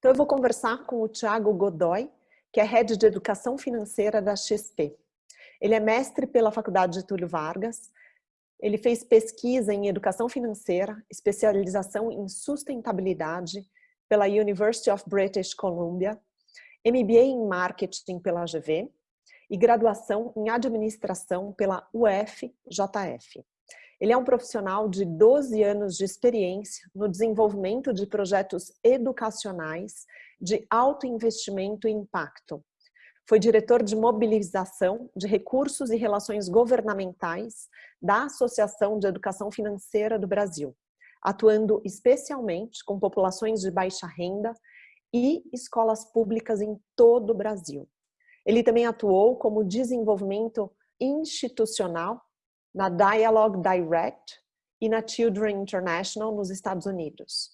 Então eu vou conversar com o Tiago Godoy, que é Head de Educação Financeira da XP. Ele é mestre pela Faculdade de Túlio Vargas, ele fez pesquisa em Educação Financeira, especialização em Sustentabilidade pela University of British Columbia, MBA em Marketing pela GV e graduação em Administração pela UFJF. Ele é um profissional de 12 anos de experiência no desenvolvimento de projetos educacionais de alto investimento e impacto. Foi diretor de mobilização de recursos e relações governamentais da Associação de Educação Financeira do Brasil, atuando especialmente com populações de baixa renda e escolas públicas em todo o Brasil. Ele também atuou como desenvolvimento institucional na Dialogue Direct e na Children International nos Estados Unidos.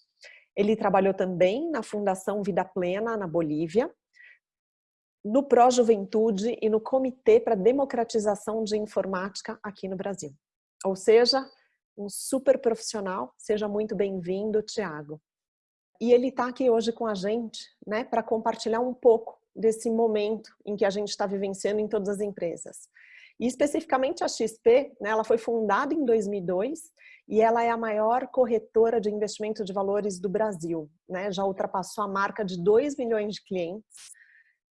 Ele trabalhou também na Fundação Vida Plena na Bolívia, no Pró Juventude e no Comitê para Democratização de Informática aqui no Brasil. Ou seja, um super profissional. Seja muito bem-vindo, Tiago. E ele está aqui hoje com a gente né, para compartilhar um pouco desse momento em que a gente está vivenciando em todas as empresas. E especificamente a XP, né, ela foi fundada em 2002 e ela é a maior corretora de investimento de valores do Brasil. Né, já ultrapassou a marca de 2 milhões de clientes,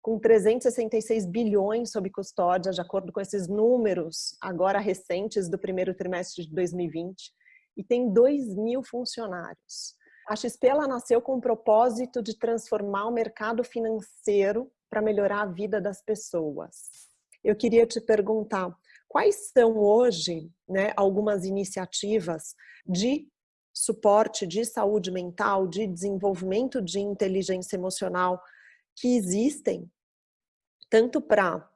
com 366 bilhões sob custódia, de acordo com esses números agora recentes do primeiro trimestre de 2020, e tem 2 mil funcionários. A XP ela nasceu com o propósito de transformar o mercado financeiro para melhorar a vida das pessoas. Eu queria te perguntar, quais são hoje né, algumas iniciativas de suporte de saúde mental, de desenvolvimento de inteligência emocional que existem, tanto para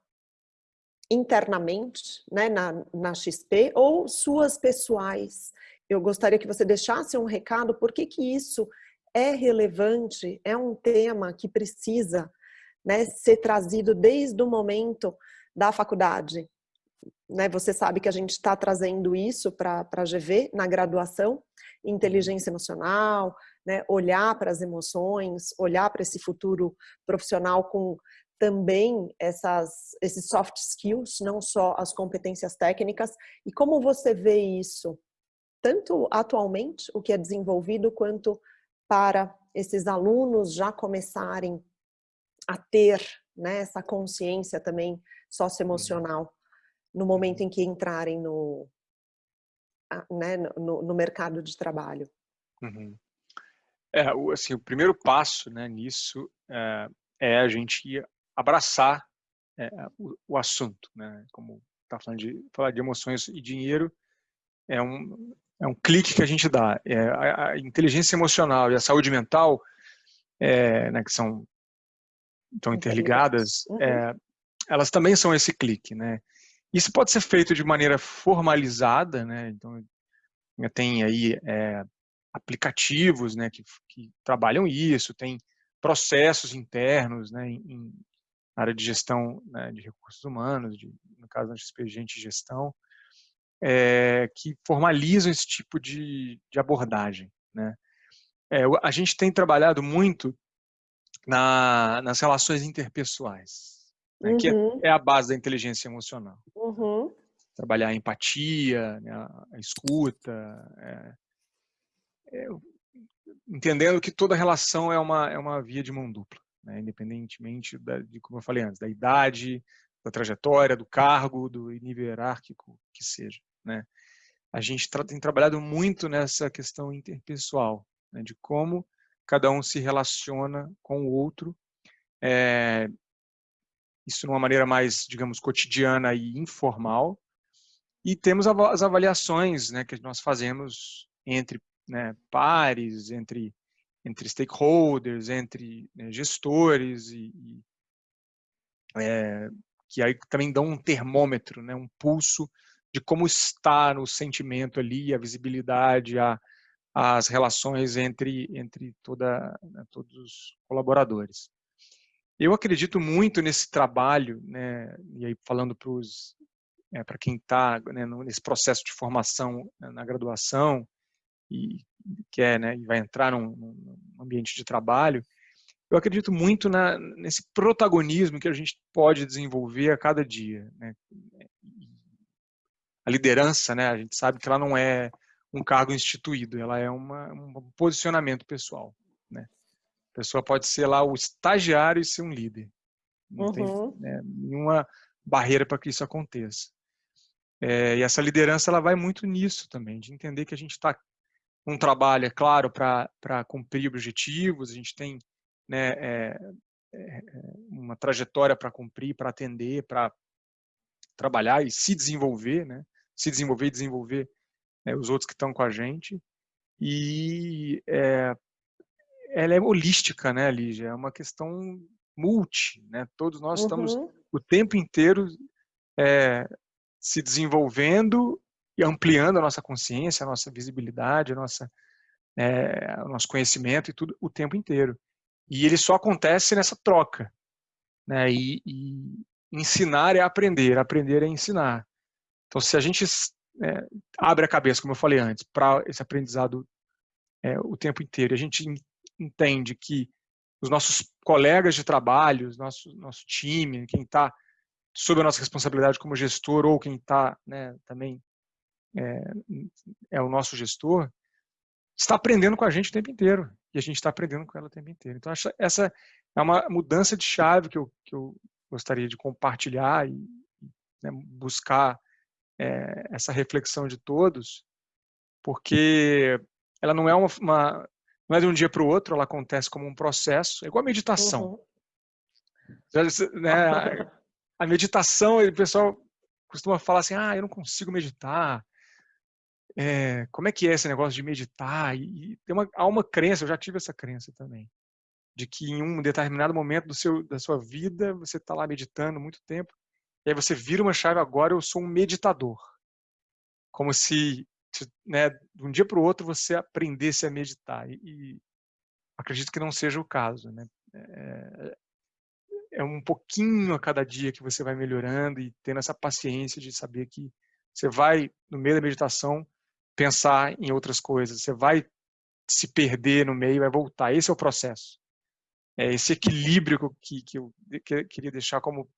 internamente, né, na, na XP, ou suas pessoais, eu gostaria que você deixasse um recado, por que que isso é relevante, é um tema que precisa né, ser trazido desde o momento da faculdade. Né, você sabe que a gente está trazendo isso para a GV na graduação, inteligência emocional, né, olhar para as emoções, olhar para esse futuro profissional com também essas, esses soft skills, não só as competências técnicas. E como você vê isso tanto atualmente, o que é desenvolvido, quanto para esses alunos já começarem a ter né, essa consciência também socioemocional no momento em que entrarem no, né, no, no mercado de trabalho. Uhum. É, assim, o primeiro passo né, nisso é, é, a gente abraçar é, o, o, assunto, né? Como está falando de falar de emoções e dinheiro, é um, é um clique que a gente dá. É, a, a, inteligência emocional e a saúde mental, é, né, que são estão interligadas, uhum. é, elas também são esse clique, né? Isso pode ser feito de maneira formalizada, né? Então tem aí é, aplicativos, né, que, que, trabalham isso, tem processos internos, né, em, em área de gestão né, de recursos humanos, de, no caso da expediente de gestão, é, que formalizam esse tipo de, de abordagem. Né? É, a gente tem trabalhado muito na, nas relações interpessoais, né, uhum. que é, é, a base da inteligência emocional. Uhum. Trabalhar a empatia, né, a escuta, é, é, entendendo que toda relação é uma, é uma via de mão dupla, né, independentemente da, de, como eu falei antes, da idade, da trajetória, do cargo, do nível hierárquico que seja. Né? A gente tem trabalhado muito nessa questão interpessoal, né, de como cada um se relaciona com o outro, é, isso de uma maneira mais, digamos, cotidiana e informal, e temos as avaliações né, que nós fazemos entre né, pares, entre, entre stakeholders, entre né, gestores, e, e é, que aí também dão um termômetro, né, um pulso de como está no sentimento ali, a visibilidade, a, as relações entre, entre toda, né, todos os colaboradores. Eu acredito muito nesse trabalho, né, e aí falando para é, para quem está né, nesse processo de formação né, na graduação e quer, né, e vai entrar num, num ambiente de trabalho, eu acredito muito na, nesse protagonismo que a gente pode desenvolver a cada dia. Né? A liderança, né? a gente sabe que ela não é um cargo instituído, ela é uma, um posicionamento pessoal. Né? A pessoa pode ser lá o estagiário e ser um líder. Não uhum. tem né, nenhuma barreira para que isso aconteça. É, e essa liderança ela vai muito nisso também, de entender que a gente está um trabalho, é claro, para cumprir objetivos, a gente tem né, é, é, uma trajetória para cumprir, para atender, para trabalhar e se desenvolver, né, se desenvolver e desenvolver né, os outros que estão com a gente. E é, ela é holística, né, Lígia? É uma questão multi, né? Todos nós uhum. estamos o tempo inteiro é, se desenvolvendo e ampliando a nossa consciência, a nossa visibilidade, a nossa, é, o nosso conhecimento e tudo o tempo inteiro. E ele só acontece nessa troca. Né? E, e ensinar é aprender, aprender é ensinar. Então, se a gente é, abre a cabeça, como eu falei antes, para esse aprendizado é, o tempo inteiro, a gente entende que os nossos colegas de trabalho, nosso, nosso time, quem está sob a nossa responsabilidade como gestor ou quem está né, também é, é, o nosso gestor, está aprendendo com a gente o tempo inteiro. E a gente está aprendendo com ela o tempo inteiro. Então, essa é uma mudança de chave que eu, que eu gostaria de compartilhar e né, buscar é, essa reflexão de todos, porque ela não é uma, uma não é de um dia para o outro, ela acontece como um processo, é igual a meditação. Uhum. Né, a meditação, o pessoal costuma falar assim, ah, eu não consigo meditar. É, como é que é esse negócio de meditar? E, e tem uma, há uma crença, eu já tive essa crença também, de que em um determinado momento do seu, da sua vida, você está lá meditando muito tempo, e aí você vira uma chave, agora eu sou um meditador. Como se, né, de um dia para o outro, você aprendesse a meditar. E, e acredito que não seja o caso. Né? É, é um pouquinho a cada dia que você vai melhorando e tendo essa paciência de saber que você vai, no meio da meditação, pensar em outras coisas. Você vai se perder no meio, vai voltar. Esse é o processo. É esse equilíbrio que, que eu queria deixar como,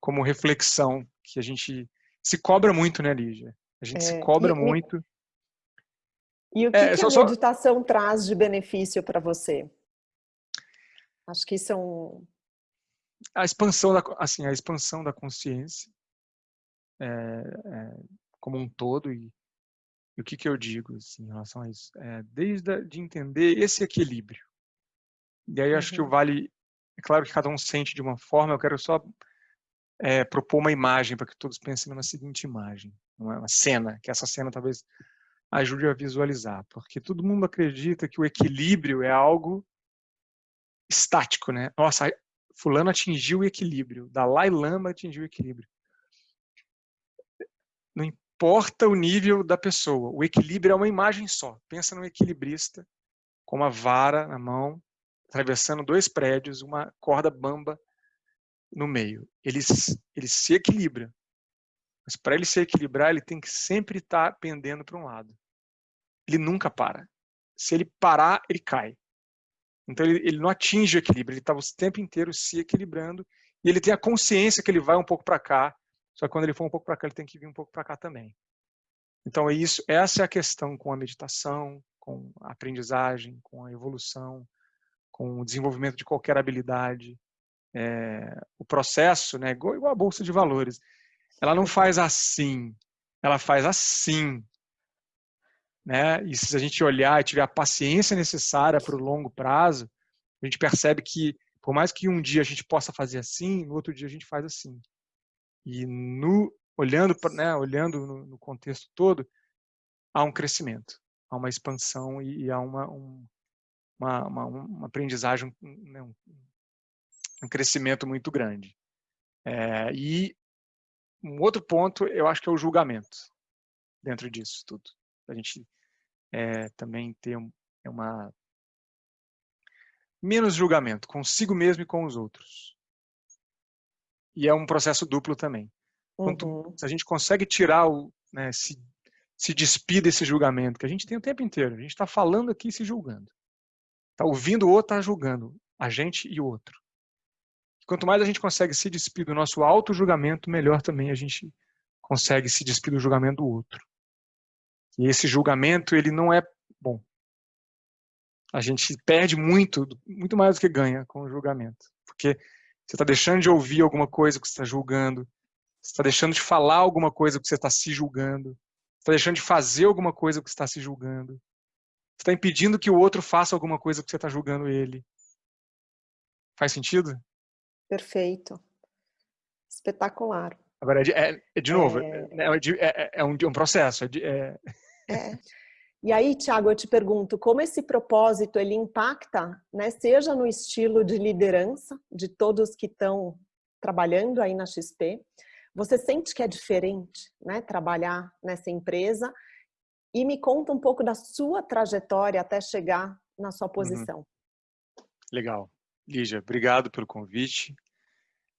como reflexão, que a gente se cobra muito, né, Lígia? A gente é, se cobra e, muito. E o que, é, que a meditação só... traz de benefício para você? Acho que isso é um, a expansão da, assim, a expansão da consciência é, é, como um todo e, e, o que, que eu digo assim, em relação a isso? É, desde a, de entender esse equilíbrio. E aí acho que o uhum. vale, é claro que cada um sente de uma forma, eu quero só é, propor uma imagem para que todos pensem numa seguinte imagem, uma cena, que essa cena talvez ajude a visualizar, porque todo mundo acredita que o equilíbrio é algo estático, né? Nossa, fulano atingiu o equilíbrio, Dalai Lama atingiu o equilíbrio. Não importa o nível da pessoa, o equilíbrio é uma imagem só. Pensa num equilibrista com uma vara na mão, atravessando dois prédios, uma corda bamba no meio. Ele, ele se equilibra. Mas para ele se equilibrar, ele tem que sempre estar pendendo para um lado. Ele nunca para. Se ele parar, ele cai. Então ele, ele não atinge o equilíbrio, ele está o tempo inteiro se equilibrando e ele tem a consciência que ele vai um pouco para cá, só que quando ele for um pouco para cá, ele tem que vir um pouco para cá também. Então é isso, essa é a questão com a meditação, com a aprendizagem, com a evolução, com o desenvolvimento de qualquer habilidade. É, o processo, né, igual, igual a bolsa de valores, ela não faz assim, ela faz assim. Né? E se a gente olhar e tiver a paciência necessária para o longo prazo, a gente percebe que, por mais que um dia a gente possa fazer assim, no outro dia a gente faz assim. E no, olhando, né, olhando no, no contexto todo, há um crescimento, há uma expansão e, e há uma, um, uma, uma, uma, aprendizagem, né, um, um, crescimento muito grande. É, e um outro ponto, eu acho que é o julgamento dentro disso tudo a gente é, também ter um, é uma menos julgamento consigo mesmo e com os outros. E é um processo duplo também. Quanto, uhum. Se a gente consegue tirar o, né, se, se despir desse julgamento que a gente tem o tempo inteiro, a gente está falando aqui e se julgando. Está ouvindo o outro, está julgando. a gente e o outro. Quanto mais a gente consegue se despir do nosso auto-julgamento, melhor também a gente consegue se despir do julgamento do outro. E esse julgamento, ele não é bom. A gente perde muito, muito mais do que ganha com o julgamento. Porque você está deixando de ouvir alguma coisa que você está julgando, você está deixando de falar alguma coisa que você está se julgando, você está deixando de fazer alguma coisa que você está se julgando, você está impedindo que o outro faça alguma coisa que você está julgando ele. Faz sentido? Perfeito. Espetacular. Agora, é, é, é de novo, é, é, é um, um, processo. é, é. E aí, Tiago, eu te pergunto, como esse propósito ele impacta, né, seja no estilo de liderança de todos que estão trabalhando aí na XP, você sente que é diferente, né, trabalhar nessa empresa? E me conta um pouco da sua trajetória até chegar na sua uhum. posição. Uhum. Legal. Lígia, obrigado pelo convite.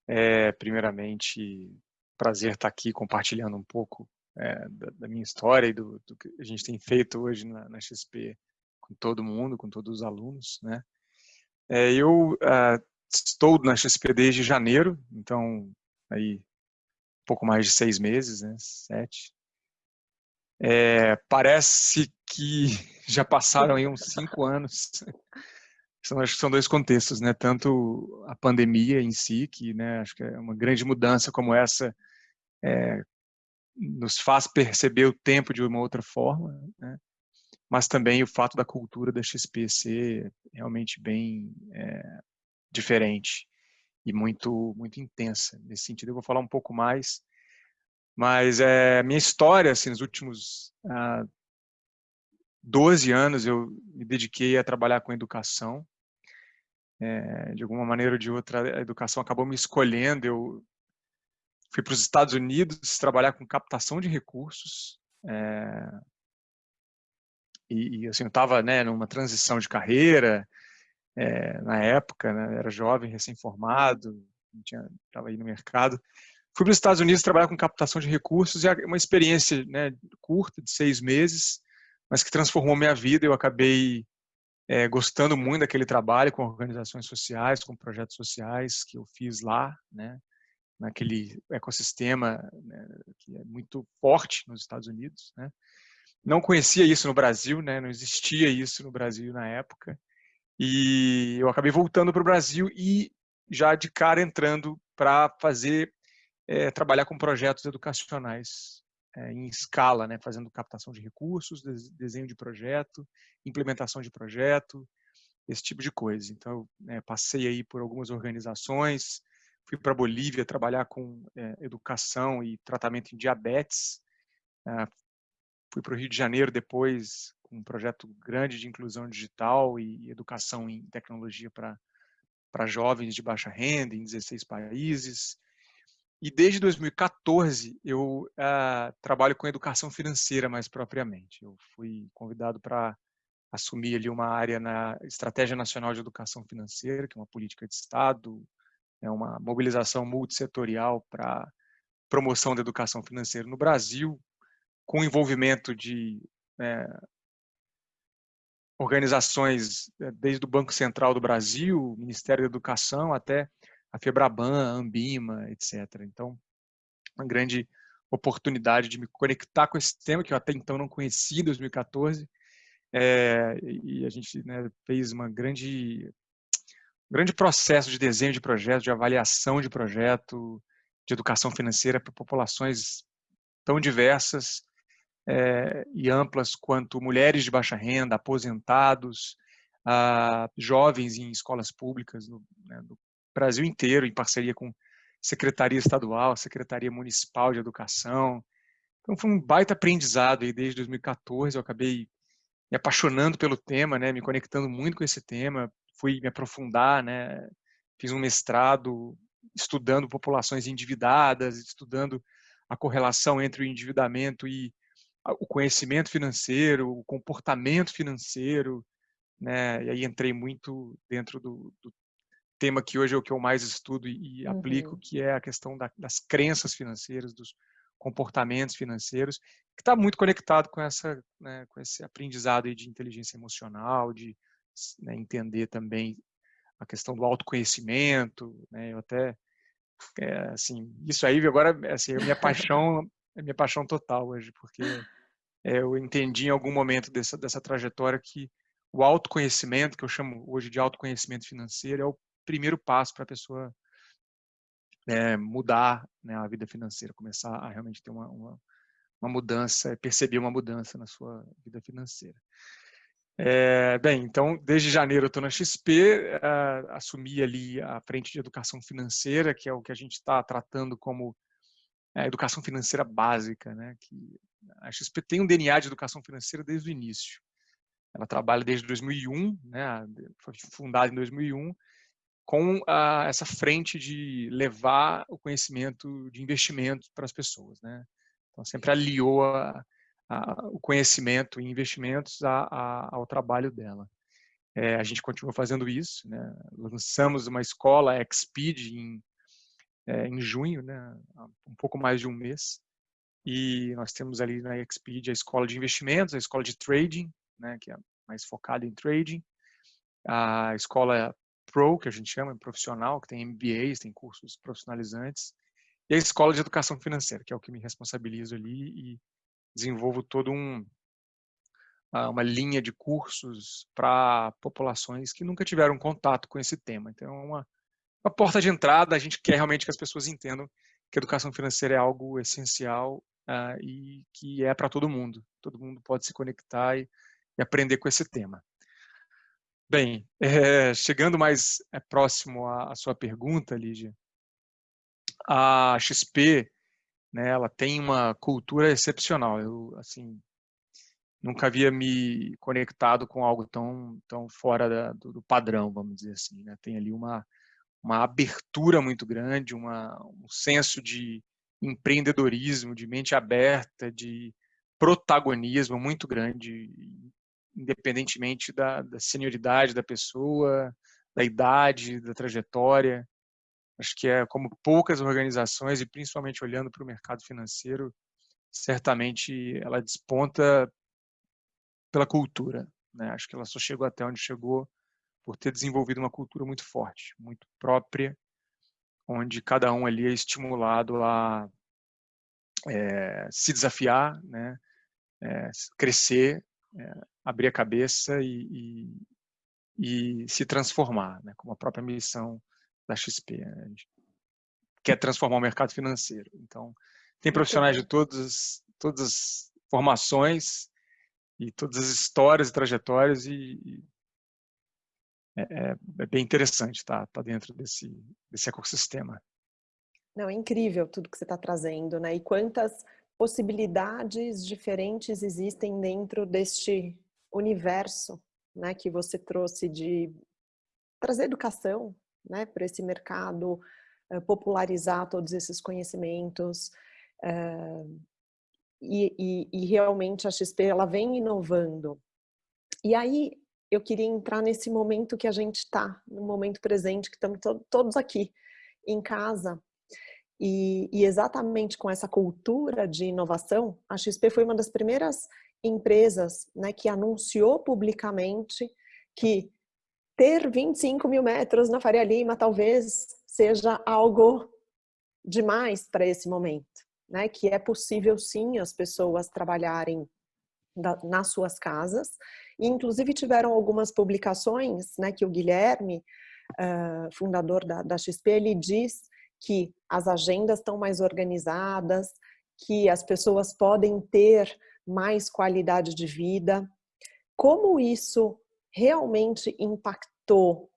É, primeiramente, prazer estar aqui compartilhando um pouco é, da, da, minha história e do, do, que a gente tem feito hoje na, na, XP com todo mundo, com todos os alunos, né? É, eu uh, estou na XP desde janeiro, então aí um pouco mais de seis meses, né? Sete. É, parece que já passaram aí uns cinco anos. São, acho que são dois contextos, né? Tanto a pandemia em si, que né, acho que é uma grande mudança como essa, é, nos faz perceber o tempo de uma outra forma, né? mas também o fato da cultura da XP ser realmente bem é, diferente e muito muito intensa nesse sentido. Eu vou falar um pouco mais, mas é minha história assim nos últimos ah, 12 anos eu me dediquei a trabalhar com educação. É, de alguma maneira ou de outra, a educação acabou me escolhendo. Eu fui para os Estados Unidos trabalhar com captação de recursos. É, e, e, assim, eu estava né, numa transição de carreira, é, na época, né, era jovem, recém-formado, estava aí no mercado. Fui para os Estados Unidos trabalhar com captação de recursos e uma experiência né, curta, de seis meses, mas que transformou minha vida. Eu acabei é, gostando muito daquele trabalho com organizações sociais, com projetos sociais que eu fiz lá, né? naquele ecossistema né, que é muito forte nos Estados Unidos. Né? Não conhecia isso no Brasil, né? não existia isso no Brasil na época. E eu acabei voltando para o Brasil e já de cara entrando para fazer, é, trabalhar com projetos educacionais é, em escala, né? fazendo captação de recursos, desenho de projeto, implementação de projeto, esse tipo de coisa. Então, né, passei aí por algumas organizações, fui para Bolívia trabalhar com é, educação e tratamento em diabetes. É, fui para o Rio de Janeiro depois com um projeto grande de inclusão digital e educação em tecnologia para para jovens de baixa renda em 16 países. E desde 2014 eu uh, trabalho com educação financeira mais propriamente. Eu fui convidado para assumir ali uma área na Estratégia Nacional de Educação Financeira, que é uma política de Estado, é uma mobilização multissetorial para promoção da educação financeira no Brasil, com envolvimento de é, organizações é, desde o Banco Central do Brasil, Ministério da Educação, até a Febraban, a Ambima, etc. Então, uma grande oportunidade de me conectar com esse tema que eu até então não conhecia em 2014 é, e a gente né, fez uma grande grande processo de desenho de projeto, de avaliação de projeto, de educação financeira para populações tão diversas é, e amplas quanto mulheres de baixa renda, aposentados, a, jovens em escolas públicas no, né, no, Brasil inteiro, em parceria com Secretaria Estadual, Secretaria Municipal de Educação. Então foi um baita aprendizado aí desde 2014, eu acabei me apaixonando pelo tema, né, me conectando muito com esse tema, fui me aprofundar, né? Fiz um mestrado estudando populações endividadas, estudando a correlação entre o endividamento e o conhecimento financeiro, o comportamento financeiro, né? E aí entrei muito dentro do, do tema que hoje é o que eu mais estudo e, uhum. aplico, que é a questão da, das crenças financeiras, dos comportamentos financeiros, que está muito conectado com essa, né, com esse aprendizado de inteligência emocional, de né, entender também a questão do autoconhecimento, né? Eu até, é, assim, isso aí agora, assim, é minha paixão, é minha paixão total hoje, porque é, eu entendi em algum momento dessa, dessa trajetória que o autoconhecimento, que eu chamo hoje de autoconhecimento financeiro, é o primeiro passo para a pessoa é, mudar né, a vida financeira, começar a realmente ter uma, uma, uma mudança, perceber uma mudança na sua vida financeira. É, bem, então, desde janeiro eu estou na XP, uh, assumi ali a frente de educação financeira, que é o que a gente está tratando como a educação financeira básica, né? Que a XP tem um DNA de educação financeira desde o início. Ela trabalha desde 2001, né? Foi fundada em 2001, com uh, essa frente de levar o conhecimento de investimento para as pessoas, né? Então sempre aliou a, a, o conhecimento e investimentos a, a, ao trabalho dela. É, a gente continua fazendo isso, né? lançamos uma escola Xpeed em, é, em junho, né? um pouco mais de um mês, e nós temos ali na Xpeed a escola de investimentos, a escola de trading, né? que é mais focada em trading, a escola Pro, que a gente chama, profissional, que tem MBAs, tem cursos profissionalizantes, e a escola de educação financeira, que é o que me responsabilizo ali e desenvolvo todo um ah, uma linha de cursos para populações que nunca tiveram contato com esse tema. Então, é uma, uma porta de entrada, a gente quer realmente que as pessoas entendam que a educação financeira é algo essencial uh, e que é para todo mundo. Todo mundo pode se conectar e, e aprender com esse tema. Bem, é, chegando mais é, próximo à, à, sua pergunta, Lídia, a XP né? Ela tem uma cultura excepcional. Eu, assim, nunca havia me conectado com algo tão, tão fora da, do, do, padrão, vamos dizer assim. Né? Tem ali uma, uma abertura muito grande, uma, um senso de empreendedorismo, de mente aberta, de protagonismo muito grande, independentemente da, da senioridade da pessoa, da idade, da trajetória. Acho que é como poucas organizações, e principalmente olhando para o mercado financeiro, certamente ela desponta pela cultura. Né? Acho que ela só chegou até onde chegou por ter desenvolvido uma cultura muito forte, muito própria, onde cada um ali é estimulado a é, se desafiar, né? É, crescer, é, abrir a cabeça e, e, e se transformar, né? como a própria missão da XP. Né, quer transformar o mercado financeiro. Então, tem profissionais de todas, todas as formações e todas as histórias e trajetórias e, é, é, é, bem interessante estar tá, tá dentro desse, desse ecossistema. Não, é incrível tudo que você está trazendo, né? E quantas possibilidades diferentes existem dentro deste universo, né? Que você trouxe de trazer educação, né, para esse mercado, uh, popularizar todos esses conhecimentos. Uh, e, e, e, realmente a XP ela vem inovando. E aí eu queria entrar nesse momento que a gente está, no momento presente, que estamos to todos aqui em casa. E, e exatamente com essa cultura de inovação, a XP foi uma das primeiras empresas né, que anunciou publicamente que ter 25 mil metros na Faria Lima talvez seja algo demais para esse momento, né? Que é possível sim as pessoas trabalharem nas suas casas. E, inclusive tiveram algumas publicações, né? Que o Guilherme, uh, fundador da, da XP, ele diz que as agendas estão mais organizadas, que as pessoas podem ter mais qualidade de vida. Como isso realmente impactou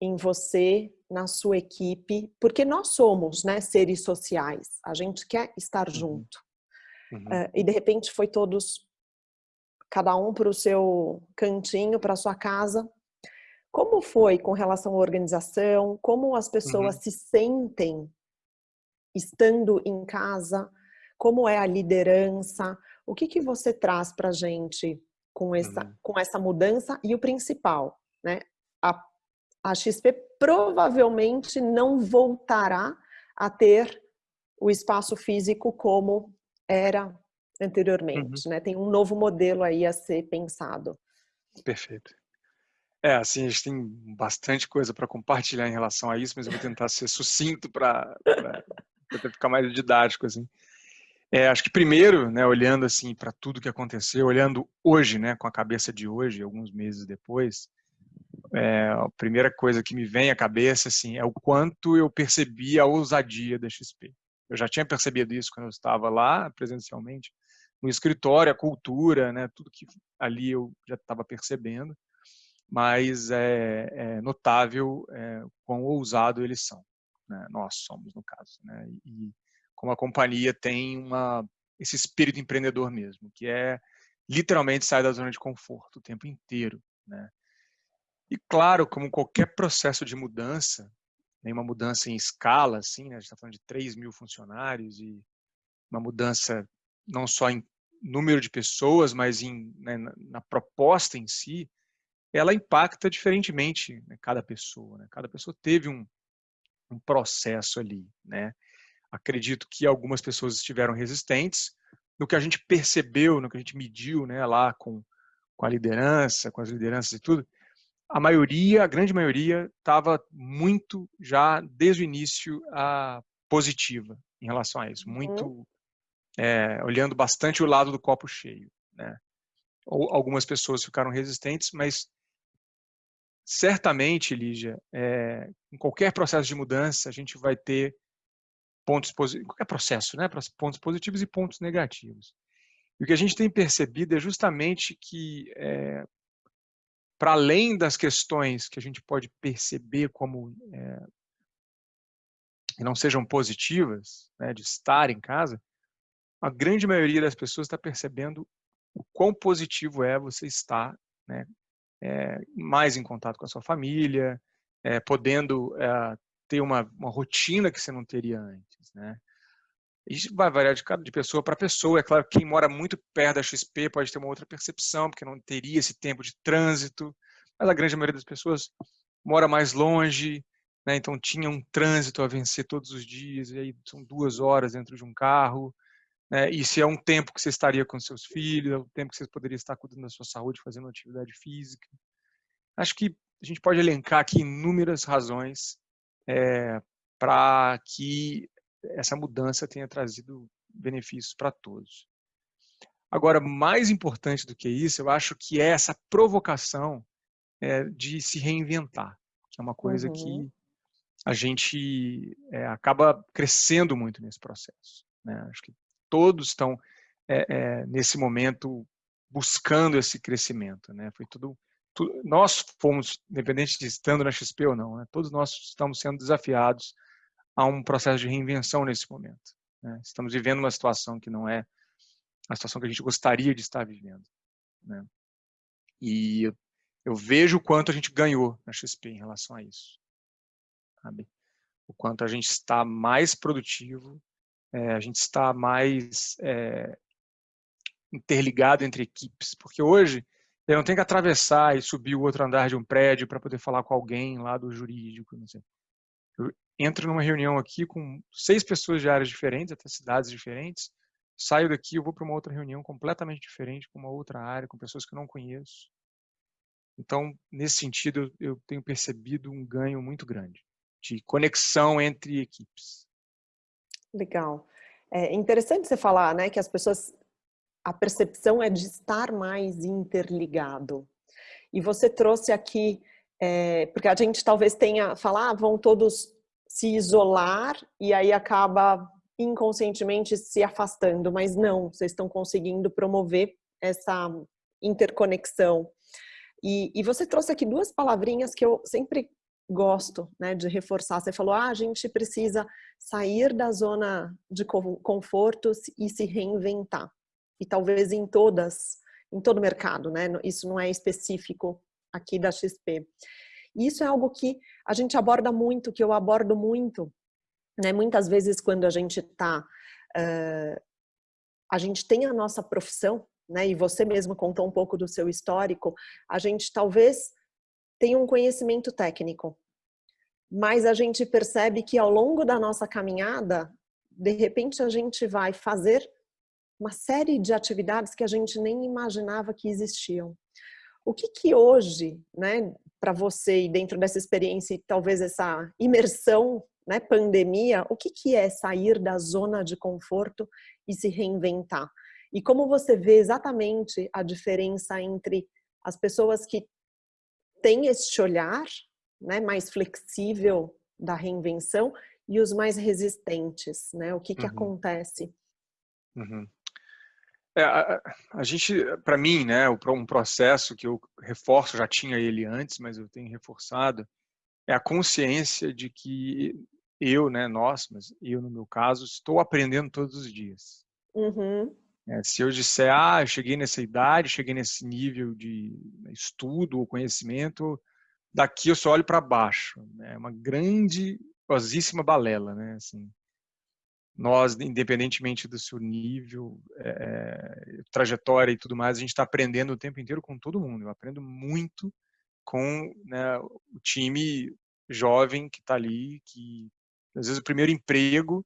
em você, na sua equipe, porque nós somos né, seres sociais, a gente quer estar uhum. junto. Uhum. Uh, e de repente foi todos, cada um para o seu cantinho, para a sua casa. Como foi com relação à organização? Como as pessoas uhum. se sentem estando em casa? Como é a liderança? O que, que você traz para a gente com essa, uhum. com essa mudança? E o principal, né? A, a XP provavelmente não voltará a ter o espaço físico como era anteriormente, uhum. né? Tem um novo modelo aí a ser pensado. Perfeito. É, assim, a gente tem bastante coisa para compartilhar em relação a isso, mas eu vou tentar ser sucinto para ficar mais didático, assim. É, acho que primeiro, né, olhando assim para tudo que aconteceu, olhando hoje, né, com a cabeça de hoje, alguns meses depois, é, a primeira coisa que me vem à cabeça assim é o quanto eu percebi a ousadia da XP. Eu já tinha percebido isso quando eu estava lá presencialmente, no escritório, a cultura, né, tudo que ali eu já estava percebendo mas é, é notável é, quão ousado eles são. Né? Nós somos, no caso. Né? E como a companhia tem uma, esse espírito empreendedor mesmo, que é literalmente sair da zona de conforto o tempo inteiro. Né? E claro, como qualquer processo de mudança, né, uma mudança em escala, assim, né? a gente está falando de 3 mil funcionários e uma mudança não só em número de pessoas, mas em, né, na, na proposta em si, ela impacta diferentemente né, cada pessoa. Né? Cada pessoa teve um, um processo ali. Né? Acredito que algumas pessoas estiveram resistentes. No que a gente percebeu, no que a gente mediu né, lá com, com a liderança, com as lideranças e tudo, a maioria, a grande maioria, estava muito já desde o início a positiva em relação a isso, muito uhum. é, olhando bastante o lado do copo cheio, né? Ou algumas pessoas ficaram resistentes, mas certamente, Lígia, é, em qualquer processo de mudança, a gente vai ter pontos positivos, qualquer processo, né? Pontos positivos e pontos negativos. E o que a gente tem percebido é justamente que, é, para além das questões que a gente pode perceber como é, que não sejam positivas, né, de estar em casa, a grande maioria das pessoas está percebendo o quão positivo é você estar né, é, mais em contato com a sua família, é, podendo é, ter uma, uma, rotina que você não teria antes, né? Isso vai variar de, de pessoa para pessoa. É claro que quem mora muito perto da XP pode ter uma outra percepção, porque não teria esse tempo de trânsito, mas a grande maioria das pessoas mora mais longe, né? então tinha um trânsito a vencer todos os dias, e aí são duas horas dentro de um carro, né? E se é um tempo que você estaria com seus filhos, é um tempo que você poderia estar cuidando da sua saúde, fazendo atividade física. Acho que a gente pode elencar aqui inúmeras razões é, para que essa mudança tenha trazido benefícios para todos. Agora, mais importante do que isso, eu acho que é essa provocação é, de se reinventar, que é uma coisa uhum. que a gente é, acaba crescendo muito nesse processo. Né? Acho que todos estão é, é, nesse momento buscando esse crescimento, né? Foi tudo, tudo, nós fomos, independente de estando na XP ou não, né? todos nós estamos sendo desafiados a um processo de reinvenção nesse momento. Né? Estamos vivendo uma situação que não é a situação que a gente gostaria de estar vivendo, né? E eu, eu vejo o quanto a gente ganhou na XP em relação a isso, sabe? O quanto a gente está mais produtivo, é, a gente está mais é, interligado entre equipes, porque hoje eu não tenho que atravessar e subir o outro andar de um prédio para poder falar com alguém lá do jurídico, não sei. Eu entro numa reunião aqui com seis pessoas de áreas diferentes, até cidades diferentes, saio daqui, eu vou para uma outra reunião completamente diferente, com uma outra área, com pessoas que eu não conheço. Então, nesse sentido, eu tenho percebido um ganho muito grande de conexão entre equipes. Legal. É interessante você falar, né, que as pessoas, a percepção é de estar mais interligado. E você trouxe aqui, é, porque a gente talvez tenha, falar, ah, vão todos se isolar e aí acaba inconscientemente se afastando, mas não, vocês estão conseguindo promover essa interconexão. E, e, você trouxe aqui duas palavrinhas que eu sempre gosto né, de reforçar. Você falou, ah, a gente precisa sair da zona de conforto e se reinventar. E talvez em todas, em todo o mercado, né? Isso não é específico aqui da XP. Isso é algo que a gente aborda muito, que eu abordo muito, né? Muitas vezes quando a gente está, uh, a gente tem a nossa profissão, né? E você mesmo contou um pouco do seu histórico, a gente talvez tem um conhecimento técnico, mas a gente percebe que ao longo da nossa caminhada, de repente a gente vai fazer uma série de atividades que a gente nem imaginava que existiam. O que que hoje, né, para você e dentro dessa experiência e talvez essa imersão, né, pandemia, o que que é sair da zona de conforto e se reinventar? E como você vê exatamente a diferença entre as pessoas que têm este olhar, né, mais flexível da reinvenção e os mais resistentes, né? O que que uhum. acontece? Uhum. É, a, a, gente, para mim, né, um processo que eu reforço, já tinha ele antes, mas eu tenho reforçado, é a consciência de que eu, né, nós, mas eu no meu caso, estou aprendendo todos os dias. Uhum. É, se eu disser, ah, eu cheguei nessa idade, cheguei nesse nível de estudo ou conhecimento, daqui eu só olho para baixo. Né, é uma grande, grandiosíssima balela, né? Assim, nós, independentemente do seu nível, é, trajetória e tudo mais, a gente está aprendendo o tempo inteiro com todo mundo. Eu aprendo muito com né, o time jovem que está ali, que às vezes o primeiro emprego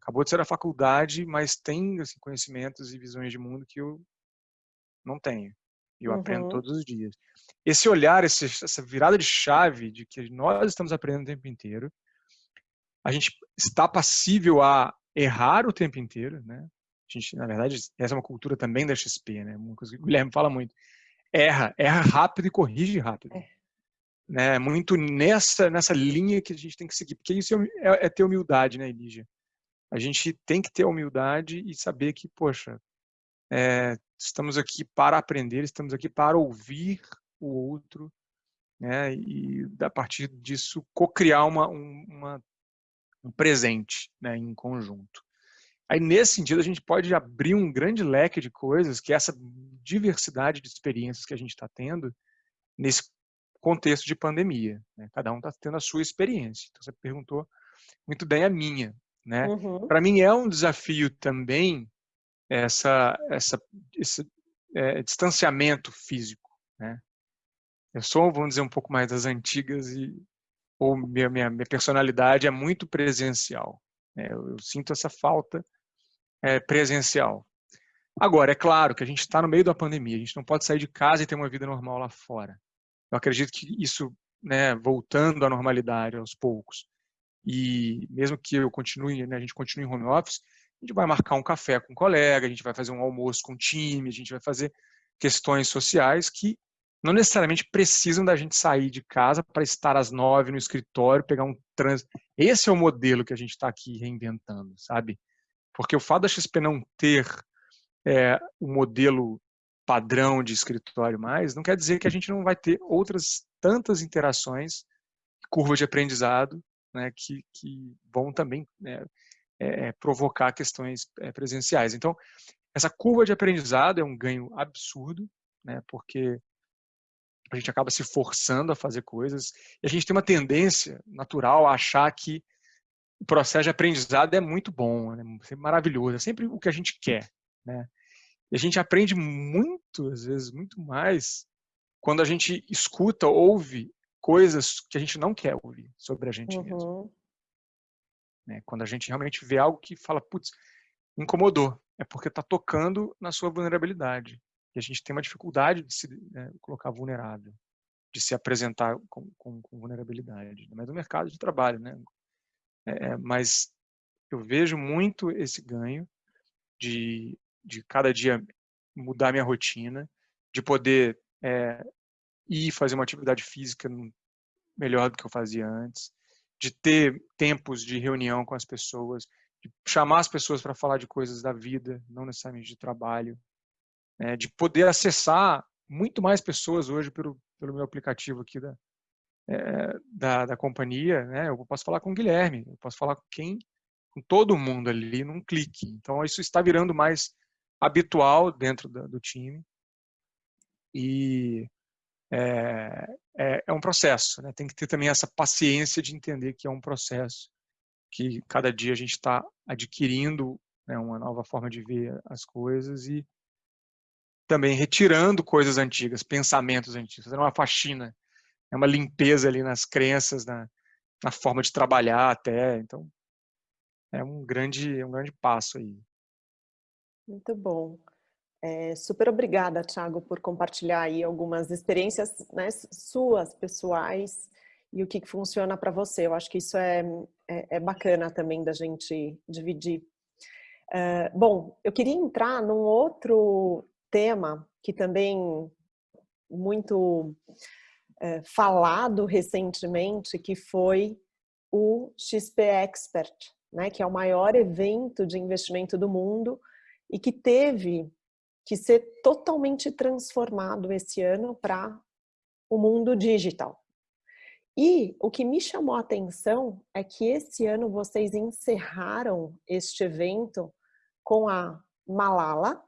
acabou de ser a faculdade, mas tem assim, conhecimentos e visões de mundo que eu não tenho. E eu uhum. aprendo todos os dias. Esse olhar, esse, essa virada de chave de que nós estamos aprendendo o tempo inteiro, a gente está passível a errar o tempo inteiro, né? A gente, na verdade, essa é uma cultura também da XP, né? Uma coisa que o Guilherme fala muito. Erra, erra rápido e corrige rápido. É. Né? Muito nessa nessa linha que a gente tem que seguir, porque isso é, é, é ter humildade, né, Elígia? A gente tem que ter humildade e saber que, poxa, é, estamos aqui para aprender, estamos aqui para ouvir o outro, né? E a partir disso co-criar uma, uma um presente, né, em conjunto. Aí, nesse sentido, a gente pode abrir um grande leque de coisas, que é essa diversidade de experiências que a gente está tendo nesse contexto de pandemia. Né? Cada um está tendo a sua experiência. Então, você perguntou muito bem a minha. Né? Uhum. Para mim, é um desafio também essa, essa, esse é, distanciamento físico. Né? Eu sou, vamos dizer, um pouco mais das antigas e ou minha, minha, minha personalidade é muito presencial. Né? Eu, eu, sinto essa falta é, presencial. Agora, é claro que a gente está no meio da pandemia, a gente não pode sair de casa e ter uma vida normal lá fora. Eu acredito que isso, né, voltando à normalidade aos poucos, e mesmo que eu continue, né, a gente continue em home office, a gente vai marcar um café com um colega, a gente vai fazer um almoço com o time, a gente vai fazer questões sociais que não necessariamente precisam da gente sair de casa para estar às nove no escritório, pegar um trânsito. Esse é o modelo que a gente está aqui reinventando, sabe? Porque o fato da XP não ter é, o modelo padrão de escritório mais, não quer dizer que a gente não vai ter outras tantas interações, curvas de aprendizado, né, que, que vão também né, é, provocar questões é, presenciais. Então, essa curva de aprendizado é um ganho absurdo, né, porque a gente acaba se forçando a fazer coisas e a gente tem uma tendência natural a achar que o processo de aprendizado é muito bom, né? é maravilhoso, é sempre o que a gente quer, né? E a gente aprende muito, às vezes, muito mais quando a gente escuta, ouve coisas que a gente não quer ouvir sobre a gente uhum. mesmo. Né? Quando a gente realmente vê algo que fala, putz, incomodou, é porque está tocando na sua vulnerabilidade. E a gente tem uma dificuldade de se né, colocar vulnerável, de se apresentar com, com, com vulnerabilidade, mas no mercado de trabalho, né? É, é, mas eu vejo muito esse ganho de, de cada dia mudar minha rotina, de poder é, ir fazer uma atividade física melhor do que eu fazia antes, de ter tempos de reunião com as pessoas, de chamar as pessoas para falar de coisas da vida, não necessariamente de trabalho, né, de poder acessar muito mais pessoas hoje pelo, pelo meu aplicativo aqui da, é, da, da, companhia. Né, eu posso falar com o Guilherme, eu posso falar com quem, com todo mundo ali num clique. Então isso está virando mais habitual dentro da, do time e é, é, é, um processo. Né? Tem que ter também essa paciência de entender que é um processo que cada dia a gente está adquirindo né, uma nova forma de ver as coisas e também retirando coisas antigas, pensamentos antigos, fazendo uma faxina, é uma limpeza ali nas crenças, na, na forma de trabalhar até. Então, é um grande, é um grande passo aí. Muito bom. É, super obrigada, Thiago, por compartilhar aí algumas experiências né, suas, pessoais, e o que, que funciona para você. Eu acho que isso é, é, é, bacana também da gente dividir. Uh, bom, eu queria entrar num outro tema que também muito uh, falado recentemente, que foi o XP Expert, né, que é o maior evento de investimento do mundo e que teve que ser totalmente transformado esse ano para o mundo digital. E o que me chamou a atenção é que esse ano vocês encerraram este evento com a Malala,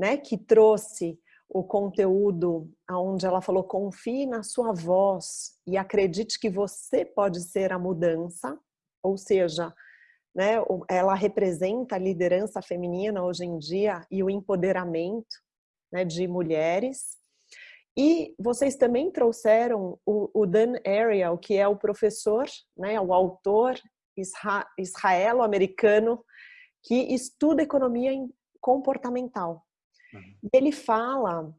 né, que trouxe o conteúdo onde ela falou confie na sua voz e acredite que você pode ser a mudança, ou seja, né, ela representa a liderança feminina hoje em dia e o empoderamento né, de mulheres. E vocês também trouxeram o, o Dan Ariel, que é o professor, né, o autor israelo-americano que estuda economia comportamental. Uhum. E ele fala,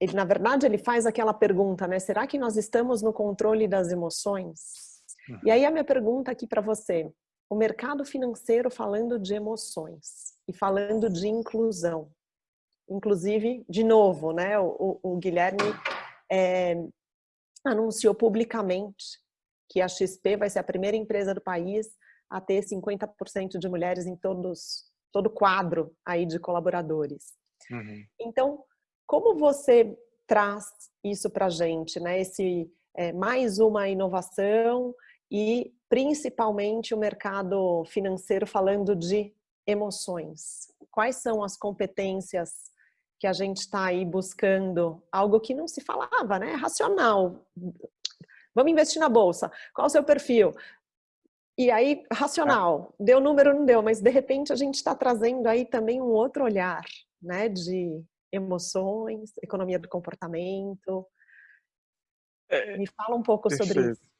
ele na verdade ele faz aquela pergunta, né? Será que nós estamos no controle das emoções? Uhum. E aí a minha pergunta aqui para você, o mercado financeiro falando de emoções e falando de inclusão. Inclusive, de novo, né? O, o Guilherme é, anunciou publicamente que a XP vai ser a primeira empresa do país a ter 50% de mulheres em todos, todo o quadro aí de colaboradores. Uhum. Então, como você traz isso para a gente, né? Esse é, mais uma inovação e principalmente o mercado financeiro falando de emoções. Quais são as competências que a gente está aí buscando? Algo que não se falava, né? Racional. Vamos investir na bolsa. Qual o seu perfil? E aí, racional. Deu número, não deu, mas de repente a gente está trazendo aí também um outro olhar né, de emoções, economia do comportamento. É, Me fala um pouco perfeito. sobre isso.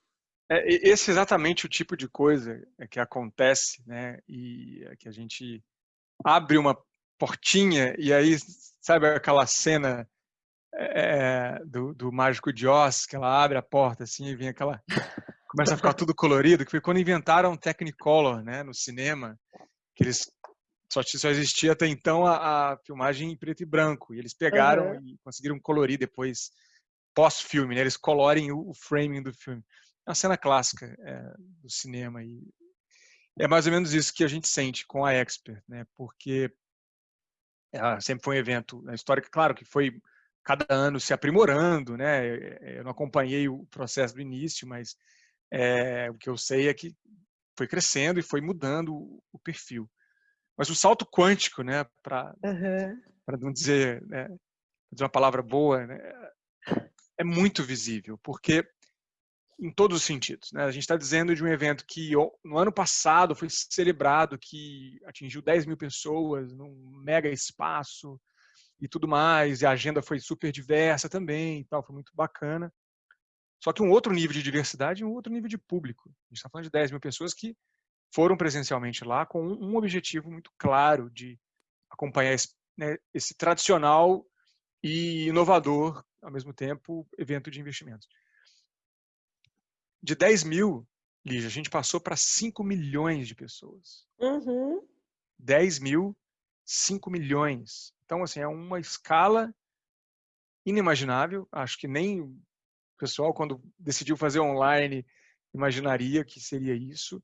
É, esse é exatamente o tipo de coisa que acontece, né? E que a gente abre uma portinha e aí, sabe aquela cena é, do, do Mágico de Oz, que ela abre a porta assim e vem aquela... Começa a ficar tudo colorido, que foi quando inventaram Technicolor, né, no cinema, que eles só, só existia até então a, a, filmagem em preto e branco. E eles pegaram uhum. e conseguiram colorir depois, pós-filme, né? Eles colorem o, o, framing do filme. É uma cena clássica é, do cinema. E é mais ou menos isso que a gente sente com a Expert, né? Porque ela sempre foi um evento na história, claro que foi cada ano se aprimorando, né? Eu não acompanhei o processo do início, mas é, o que eu sei é que foi crescendo e foi mudando o perfil. Mas o salto quântico, né, para uhum. não dizer, né, dizer uma palavra boa, né, é muito visível, porque em todos os sentidos. Né? A gente está dizendo de um evento que no ano passado foi celebrado, que atingiu 10 mil pessoas num mega espaço e tudo mais, e a agenda foi super diversa também, e tal, foi muito bacana. Só que um outro nível de diversidade e um outro nível de público. A gente está falando de 10 mil pessoas que foram presencialmente lá com um objetivo muito claro de acompanhar esse, né, esse tradicional e inovador, ao mesmo tempo, evento de investimentos. De 10 mil, Lígia, a gente passou para 5 milhões de pessoas. Uhum. 10 mil, 5 milhões. Então, assim, é uma escala inimaginável. Acho que nem o pessoal, quando decidiu fazer online, imaginaria que seria isso.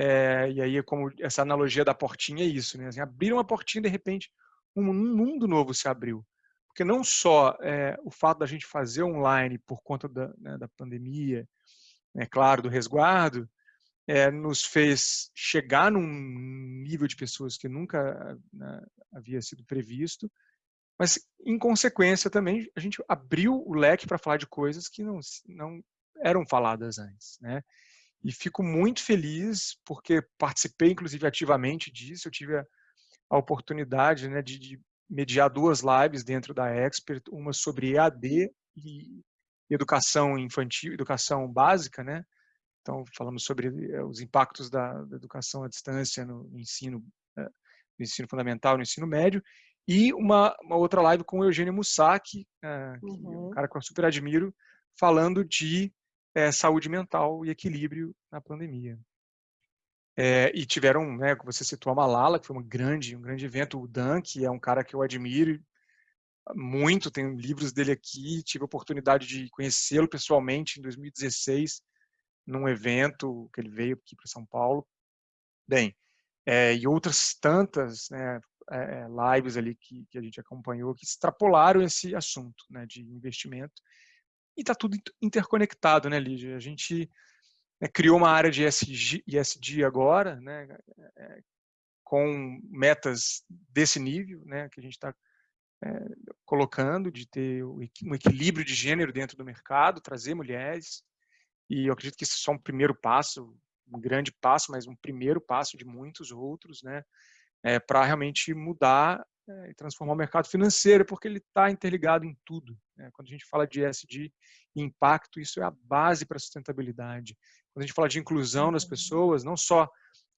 É, e aí, como essa analogia da portinha é isso, né? Assim, abriram uma portinha de repente um, um mundo novo se abriu. Porque não só é, o fato da gente fazer online por conta da, né, da pandemia, é claro, do resguardo, é, nos fez chegar num nível de pessoas que nunca né, havia sido previsto, mas, em consequência, também a gente abriu o leque para falar de coisas que não, não eram faladas antes. Né? E fico muito feliz porque participei, inclusive, ativamente disso. Eu tive a, a oportunidade né, de, de, mediar duas lives dentro da Expert, uma sobre EAD e educação infantil, educação básica, né? Então, falamos sobre eh, os impactos da, da educação à distância no ensino, eh, no ensino fundamental, no ensino médio, e uma, uma outra live com o Eugênio Mussac, é, uhum. um cara que eu super admiro, falando de é, saúde mental e equilíbrio na pandemia. É, e tiveram, né, você citou a Malala, que foi uma grande, um grande evento, o Dan, que é um cara que eu admiro muito, tenho livros dele aqui, tive a oportunidade de conhecê-lo pessoalmente em 2016, num evento que ele veio aqui para São Paulo. Bem, é, e outras tantas né, é, lives ali que, que, a gente acompanhou que extrapolaram esse assunto né, de investimento. E está tudo interconectado, né, Lígia? A gente né, criou uma área de ESG, ESG agora, né, é, com metas desse nível, né, que a gente está é, colocando, de ter um equilíbrio de gênero dentro do mercado, trazer mulheres, e eu acredito que esse é só um primeiro passo, um grande passo, mas um primeiro passo de muitos outros, né, é, para realmente mudar é, e transformar o mercado financeiro, porque ele está interligado em tudo. Né? Quando a gente fala de ESG e impacto, isso é a base para a sustentabilidade. Quando a gente fala de inclusão das uhum. pessoas, não só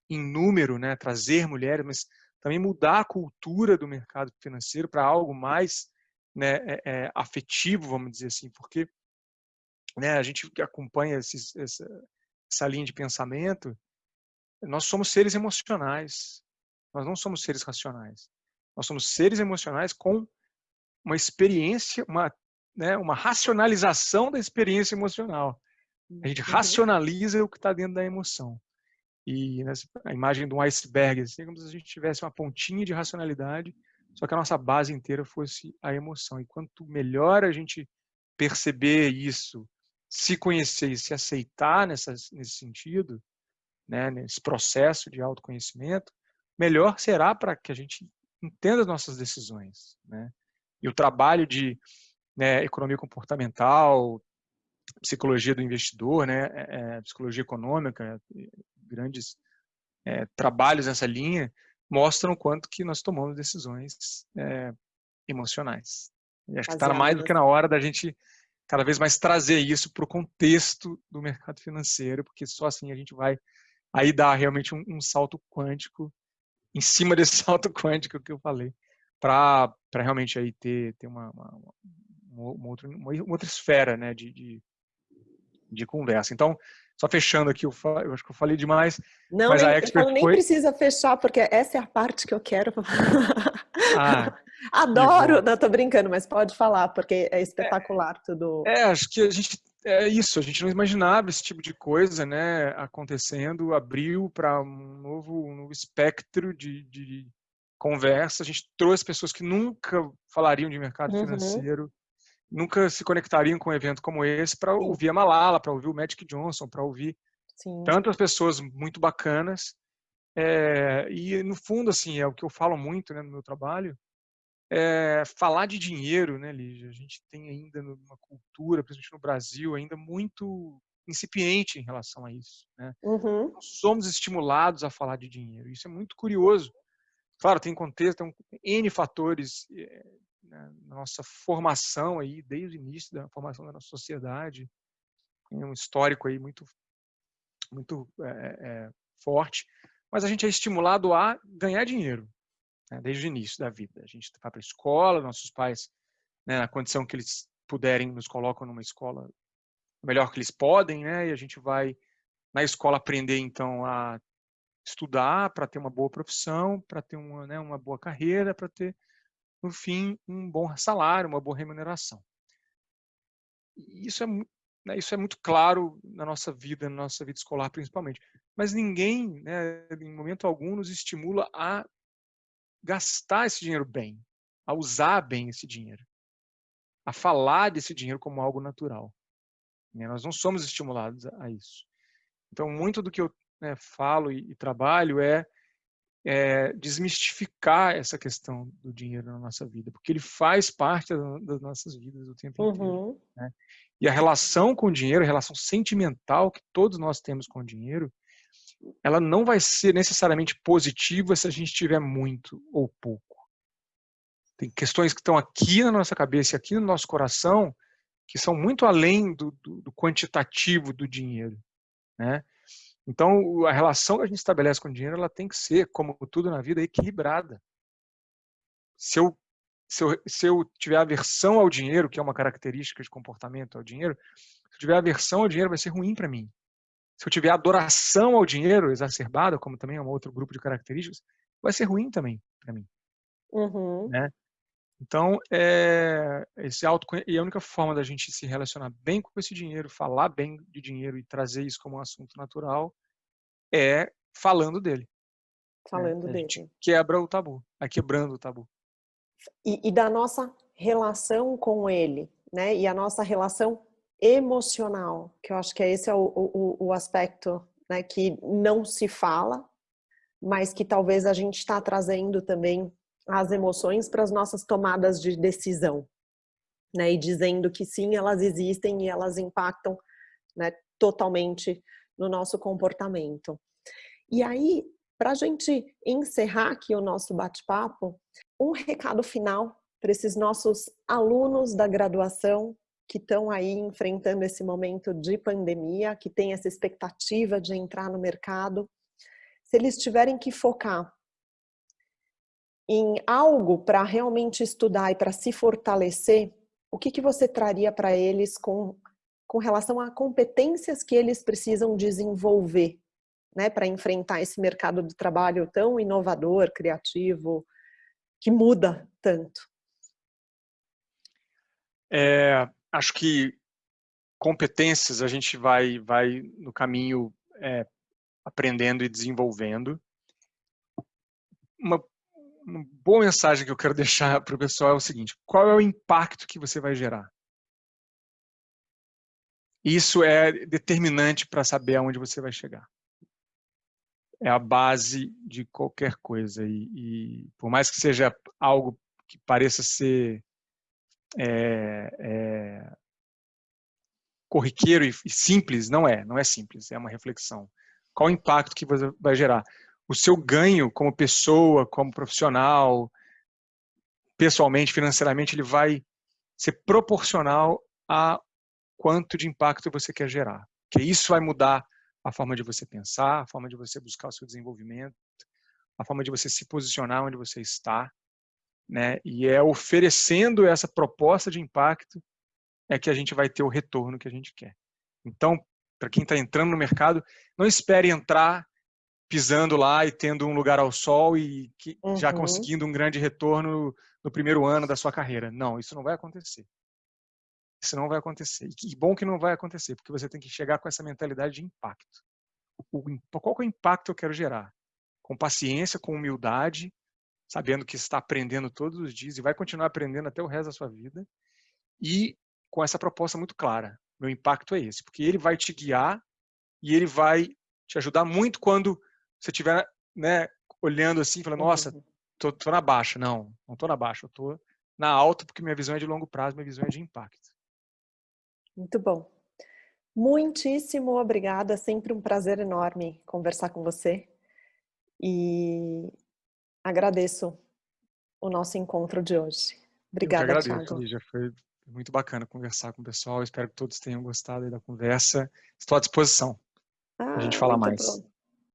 em número, né, trazer mulheres, mas também mudar a cultura do mercado financeiro para algo mais né, é, é, afetivo, vamos dizer assim, porque né, a gente que acompanha esses, essa, essa linha de pensamento, nós somos seres emocionais, nós não somos seres racionais. Nós somos seres emocionais com uma experiência, uma, né, uma racionalização da experiência emocional. A gente uhum. racionaliza o que está dentro da emoção. E nessa, a imagem de um iceberg, assim, como se a gente tivesse uma pontinha de racionalidade, só que a nossa base inteira fosse a emoção. E quanto melhor a gente perceber isso, se conhecer e se aceitar nessa, nesse sentido, né, nesse processo de autoconhecimento, melhor será para que a gente entenda as nossas decisões. Né? E o trabalho de né, economia comportamental, psicologia do investidor, né, é, é psicologia econômica, grandes é, trabalhos nessa linha, mostram o quanto que nós tomamos decisões é, emocionais. E acho que está mais do que na hora da gente cada vez mais trazer isso para o contexto do mercado financeiro, porque só assim a gente vai aí dar realmente um, um salto quântico em cima desse salto quântico que eu falei, para realmente aí ter, ter uma, uma, uma, outra, uma outra esfera né, de, de, de conversa. Então, só fechando aqui, eu, eu, acho que eu falei demais. Não, mas nem, a expert nem foi... precisa fechar, porque essa é a parte que eu quero. Ah, Adoro! Não, tô brincando, mas pode falar, porque é espetacular é, tudo. É, acho que a gente é isso, a gente não imaginava esse tipo de coisa né, acontecendo, abriu para um novo, um novo espectro de, de, conversa. A gente trouxe pessoas que nunca falariam de mercado uhum. financeiro, nunca se conectariam com um evento como esse para ouvir a Malala, para ouvir o Magic Johnson, para ouvir Sim. tantas pessoas muito bacanas. É, e no fundo, assim, é o que eu falo muito né, no meu trabalho, é, falar de dinheiro, né, Lígia? A gente tem ainda uma cultura, principalmente no Brasil, ainda muito incipiente em relação a isso. Né? Uhum. somos estimulados a falar de dinheiro. Isso é muito curioso. Claro, tem contexto, tem N fatores é, na nossa formação aí, desde o início da formação da nossa sociedade. Tem um histórico aí muito, muito é, forte. Mas a gente é estimulado a ganhar dinheiro né, desde o início da vida. A gente vai para a escola, nossos pais, né, na condição que eles puderem, nos colocam numa escola melhor que eles podem, né, e a gente vai na escola aprender, então, a estudar para ter uma boa profissão, para ter uma, né, uma boa carreira, para ter, no fim, um bom salário, uma boa remuneração. Isso é, né, isso é muito claro na nossa vida, na nossa vida escolar, principalmente. Mas ninguém, né, em momento algum, nos estimula a gastar esse dinheiro bem, a usar bem esse dinheiro, a falar desse dinheiro como algo natural. Né? Nós não somos estimulados a isso. Então, muito do que eu né, falo e, e, trabalho é, é, desmistificar essa questão do dinheiro na nossa vida, porque ele faz parte das nossas vidas o tempo uhum. inteiro. Né? E a relação com o dinheiro, a relação sentimental que todos nós temos com o dinheiro, ela não vai ser necessariamente positiva se a gente tiver muito ou pouco. Tem questões que estão aqui na nossa cabeça, aqui no nosso coração, que são muito além do, do, do quantitativo do dinheiro, né? Então, a relação que a gente estabelece com o dinheiro, ela tem que ser, como tudo na vida, equilibrada. Se eu se eu, se eu tiver aversão ao dinheiro, que é uma característica de comportamento ao dinheiro, se eu tiver aversão ao dinheiro, vai ser ruim para mim. Se eu tiver adoração ao dinheiro exacerbada, como também é um outro grupo de características, vai ser ruim também para mim. Uhum. Né? Então, é, esse auto e a única forma da gente se relacionar bem com esse dinheiro, falar bem de dinheiro e trazer isso como um assunto natural é falando dele. Né? Falando né? dele. quebra o tabu, é quebrando o tabu. E, e, da nossa relação com ele, né? E a nossa relação emocional, que eu acho que é esse é o, o, o aspecto né, que não se fala, mas que talvez a gente está trazendo também as emoções para as nossas tomadas de decisão, né? E dizendo que sim, elas existem e elas impactam né, totalmente no nosso comportamento. E aí, para a gente encerrar aqui o nosso bate-papo, um recado final para esses nossos alunos da graduação que estão aí enfrentando esse momento de pandemia, que tem essa expectativa de entrar no mercado, se eles tiverem que focar em algo para realmente estudar e para se fortalecer, o que, que você traria para eles com, com relação a competências que eles precisam desenvolver né, para enfrentar esse mercado de trabalho tão inovador, criativo, que muda tanto? É, acho que competências a gente vai, vai no caminho é, aprendendo e desenvolvendo. Uma, uma boa mensagem que eu quero deixar para o pessoal é o seguinte: qual é o impacto que você vai gerar? Isso é determinante para saber aonde você vai chegar. É a base de qualquer coisa. E, e por mais que seja algo que pareça ser é, é, corriqueiro e, simples, não é. Não é simples. É uma reflexão. Qual o impacto que você vai gerar? O seu ganho como pessoa, como profissional, pessoalmente, financeiramente, ele vai ser proporcional a quanto de impacto você quer gerar. Que isso vai mudar a forma de você pensar, a forma de você buscar o seu desenvolvimento, a forma de você se posicionar onde você está, né? E é oferecendo essa proposta de impacto é que a gente vai ter o retorno que a gente quer. Então, para quem está entrando no mercado, não espere entrar pisando lá e tendo um lugar ao sol e que, uhum. já conseguindo um grande retorno no primeiro ano da sua carreira. Não, isso não vai acontecer. Isso não vai acontecer. E que bom que não vai acontecer, porque você tem que chegar com essa mentalidade de impacto. O, qual é o impacto que eu quero gerar? Com paciência, com humildade, sabendo que está aprendendo todos os dias e vai continuar aprendendo até o resto da sua vida. E com essa proposta muito clara. Meu impacto é esse, porque ele vai te guiar e ele vai te ajudar muito quando você estiver né, olhando assim, falando, nossa, uhum. tô, tô na baixa. Não, não tô na baixa, eu tô na alta porque minha visão é de longo prazo, minha visão é de impacto. Muito bom. Muitíssimo obrigada, sempre um prazer enorme conversar com você e agradeço o nosso encontro de hoje. Obrigada, Eu que agradeço, Lígia. Foi muito bacana conversar com o pessoal. Espero que todos tenham gostado da conversa. Estou à disposição. Ah, a gente falar mais. Bom.